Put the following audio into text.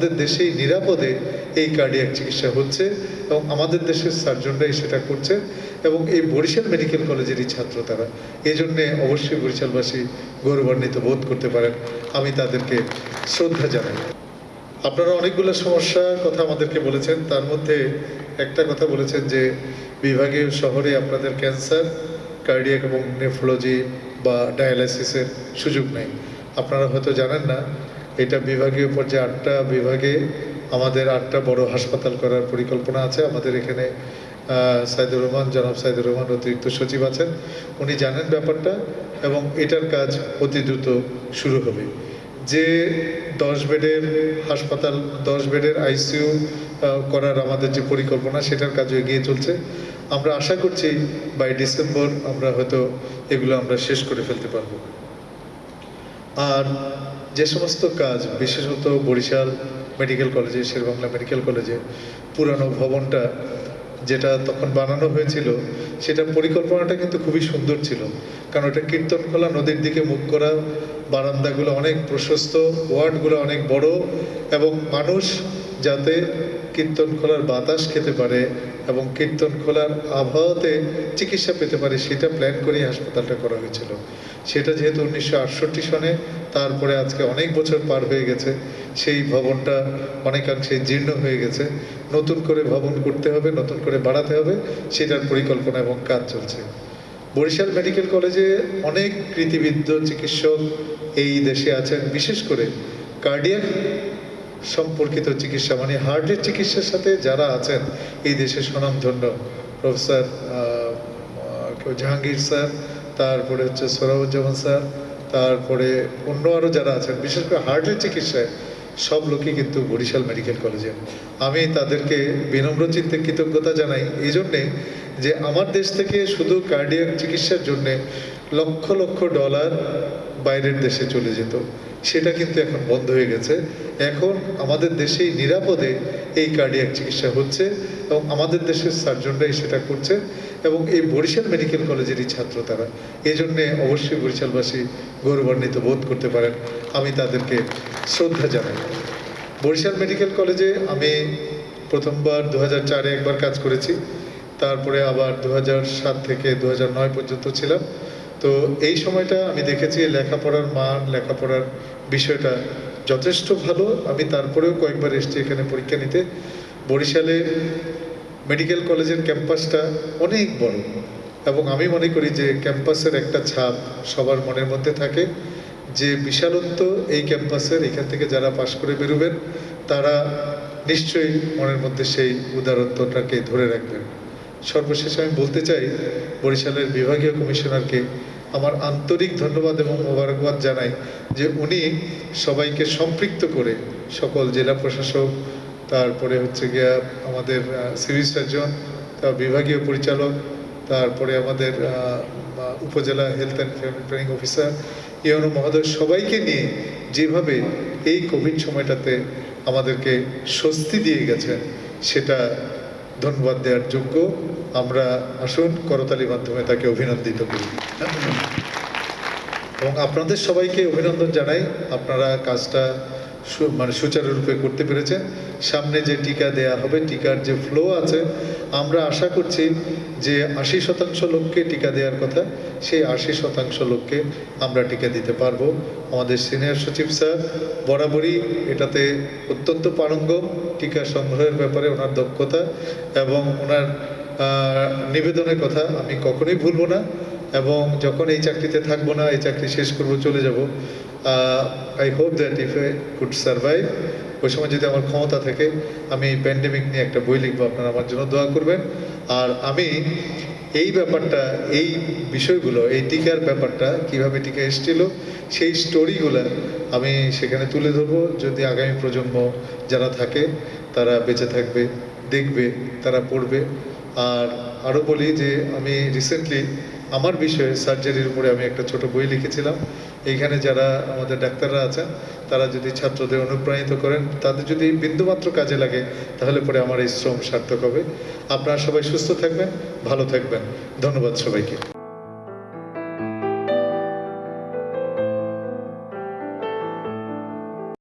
আমাদের দেশেই নিরাপদে এই কার্ডিয়াক চিকিৎসা হচ্ছে এবং আমাদের দেশের সার্জনরাই সেটা করছে এবং এই বরিশাল মেডিকেল কলেজেরই ছাত্র তারা। এই জন্যে অবশ্যই বরিশালবাসী গৌরবান্বিত বোধ করতে পারেন। আমি তাদেরকে শ্রদ্ধা জানাই। আপনারা অনেকগুলো সমস্যার কথা আমাদেরকে বলেছেন। তার মধ্যে একটা কথা বলেছেন যে বিভাগীয় শহরে আপনাদের ক্যান্সার কার্ডিয়াক এবং নেফ্রোলজি বা ডায়ালাইসিসের সুযোগ নেই। আপনারা হয়তো জানেন না এটা বিভাগীয় পর্যায়ে আটটা বিভাগে আমাদের আটটা বড় হাসপাতাল করার পরিকল্পনা আছে। আমাদের এখানে সাইদুর রহমান, জনাব সাইদুর রহমান অতিরিক্ত সচিব আছেন। উনি জানেন ব্যাপারটা এবং এটার কাজ অতি দ্রুত শুরু হবে। যে দশ বেডের হাসপাতাল, দশ বেডের আইসিইউ করার আমাদের যে পরিকল্পনা, সেটার কাজও এগিয়ে চলছে। আমরা আশা করছি বাই ডিসেম্বর আমরা হয়তো এগুলো আমরা শেষ করে ফেলতে পারব। আর যে সমস্ত কাজ, বিশেষত বরিশাল মেডিকেল কলেজে, শেরবাংলা মেডিকেল কলেজে, পুরানো ভবনটা যেটা তখন বানানো হয়েছিল সেটা পরিকল্পনাটা কিন্তু খুবই সুন্দর ছিল। কারণ ওটা কীর্তনখোলা নদীর দিকে মুখ করা, বারান্দাগুলো অনেক প্রশস্ত, ওয়ার্ডগুলো অনেক বড়, এবং মানুষ যাতে কীর্তনখোলার বাতাস খেতে পারে এবং কীর্তনখোলার আবহাওয়াতে চিকিৎসা পেতে পারে, সেটা প্ল্যান করেই হাসপাতালটা করা হয়েছিল। সেটা যেহেতু উনিশশো আটষট্টি সনে, তারপরে আজকে অনেক বছর পার হয়ে গেছে, সেই ভবনটা অনেকাংশে জীর্ণ হয়ে গেছে। নতুন করে ভবন করতে হবে, নতুন করে বাড়াতে হবে, সেটার পরিকল্পনা এবং কাজ চলছে। বরিশাল মেডিকেল কলেজে অনেক কৃতিবিদ্ধ চিকিৎসক এই দেশে আছেন, বিশেষ করে কার্ডিয়াক সম্পর্কিত চিকিৎসা মানে হার্টের চিকিৎসার সাথে যারা আছেন, এই দেশের স্বনামধন্য প্রফেসর কেউ জাহাঙ্গীর স্যার, তারপরে হচ্ছে সোরাবুজ্জামান স্যার, তারপরে অন্য আরও যারা আছেন, বিশেষ করে হার্টের চিকিৎসায়, সব লোকই কিন্তু বরিশাল মেডিকেল কলেজে। আমি তাদেরকে বিনম্র চিত্তে কৃতজ্ঞতা জানাই এই জন্যে যে আমার দেশ থেকে শুধু কার্ডিয়াক চিকিৎসার জন্যে লক্ষ লক্ষ ডলার বাইরের দেশে চলে যেত। সেটা কিন্তু এখন বন্ধ হয়ে গেছে। এখন আমাদের দেশেই নিরাপদে এই কার্ডিয়াক চিকিৎসা হচ্ছে এবং আমাদের দেশের সার্জনরাই সেটা করছে এবং এই বরিশাল মেডিকেল কলেজেরই ছাত্র তারা। এই জন্যে অবশ্যই বরিশালবাসী গৌরবান্বিত বোধ করতে পারেন। আমি তাদেরকে শ্রদ্ধা জানাই। বরিশাল মেডিকেল কলেজে আমি প্রথমবার দু হাজার একবার কাজ করেছি। তারপরে আবার দু সাত থেকে দু পর্যন্ত ছিলাম। তো এই সময়টা আমি দেখেছি লেখাপড়ার মান, লেখাপড়ার বিষয়টা যথেষ্ট ভালো। আমি তারপরেও কয়েকবার এসেছি এখানে পরীক্ষা নিতে। বরিশালে মেডিকেল কলেজের ক্যাম্পাসটা অনেক বড় এবং আমি মনে করি যে ক্যাম্পাসের একটা ছাপ সবার মনের মধ্যে থাকে যে বিশালত্ব এই ক্যাম্পাসের, এখান থেকে যারা পাশ করে বেরোবেন, তারা নিশ্চয়ই মনের মধ্যে সেই উদারত্বটাকে ধরে রাখবেন। সর্বশেষে আমি বলতে চাই, বরিশালের বিভাগীয় কমিশনারকে আমার আন্তরিক ধন্যবাদ এবং মোবারকবাদ জানাই যে উনি সবাইকে সম্পৃক্ত করে সকল জেলা প্রশাসক, তারপরে হচ্ছে গিয়া আমাদের সিভিল সার্জন, তার বিভাগীয় পরিচালক, তারপরে আমাদের উপজেলা health and family planning officer UNO মহোদয়, সবাইকে নিয়ে যেভাবে এই কোভিড সময়টাতে আমাদেরকে স্বস্তি দিয়ে গেছেন, সেটা ধন্যবাদ দেওয়ার যোগ্য। আমরা আসুন করতালির মাধ্যমে তাকে অভিনন্দিত করি। এবং আপনাদের সবাইকে অভিনন্দন জানাই। আপনারা কাজটা মানে সুচারুরূপে করতে পেরেছেন সামনে যে টিকা দেয়া হবে, টিকার যে ফ্লো আছে, আমরা আশা করছি যে আশি শতাংশ লোককে টিকা দেওয়ার কথা, সেই আশি শতাংশ লোককে আমরা টিকা দিতে পারব। আমাদের সিনিয়র সচিব স্যার, বরাবরই এটাতে অত্যন্ত পারঙ্গম টিকা সংগ্রহের ব্যাপারে ওনার দক্ষতা এবং ওনার নিবেদনের কথা আমি কখনোই ভুলবো না। এবং যখন এই চাকরিতে থাকব না, এই চাকরি শেষ করব, চলে যাব I hope that if a could survive ওই সময় যদি আমার ক্ষমতা থাকে, আমি প্যান্ডেমিক নিয়ে একটা বই লিখব, আপনারা আমার জন্য দোয়া করবেন। আর আমি এই ব্যাপারটা, এই বিষয়গুলো, এই টিকার ব্যাপারটা, কীভাবে টিকা এসেছিল, সেই স্টোরিগুলো আমি সেখানে তুলে ধরবো। যদি আগামী প্রজন্ম যারা থাকে, তারা বেঁচে থাকবে, দেখবে, তারা পড়বে। আর আরও বলি যে, আমি রিসেন্টলি আমার বিষয়ে সার্জারির উপরে আমি একটা ছোট বই লিখেছিলাম। এইখানে যারা আমাদের ডাক্তাররা আছেন, তারা যদি ছাত্রদের অনুপ্রাণিত করেন, তাদের যদি বিন্দুমাত্র কাজে লাগে, তাহলে পরে আমার এই শ্রম সার্থক হবে। আপনারা সবাই সুস্থ থাকবেন, ভালো থাকবেন। ধন্যবাদ সবাইকে।